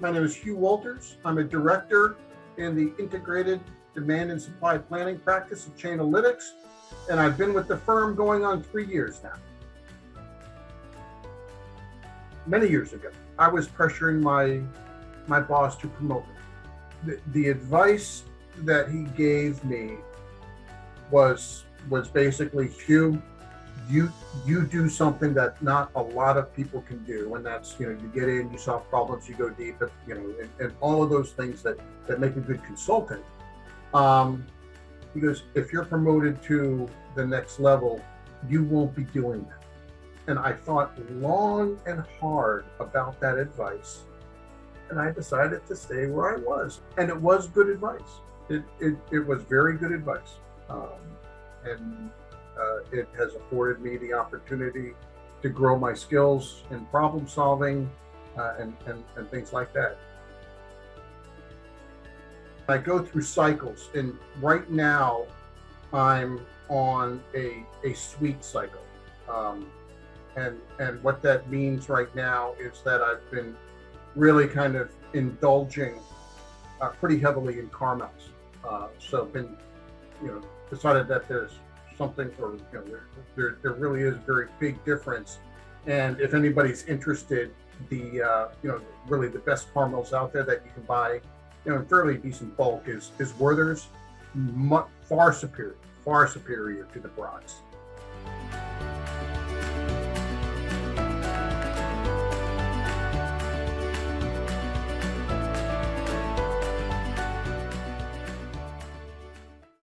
My name is Hugh Walters. I'm a director in the integrated demand and supply planning practice of Chainalytics, and I've been with the firm going on three years now. Many years ago, I was pressuring my my boss to promote me. The, the advice that he gave me was was basically, Hugh, you you do something that not a lot of people can do and that's you know you get in you solve problems you go deep you know and, and all of those things that that make a good consultant. Um because if you're promoted to the next level you won't be doing that. And i thought long and hard about that advice and i decided to stay where i was and it was good advice. It it, it was very good advice. Um, and uh, it has afforded me the opportunity to grow my skills in problem solving uh, and, and, and things like that. I go through cycles, and right now I'm on a, a sweet cycle. Um, and, and what that means right now is that I've been really kind of indulging uh, pretty heavily in caramels. Uh, so been, you know, decided that there's something or you know there, there, there really is a very big difference. And if anybody's interested the uh, you know really the best caramels out there that you can buy you know in fairly decent bulk is is werther's much, far superior far superior to the brats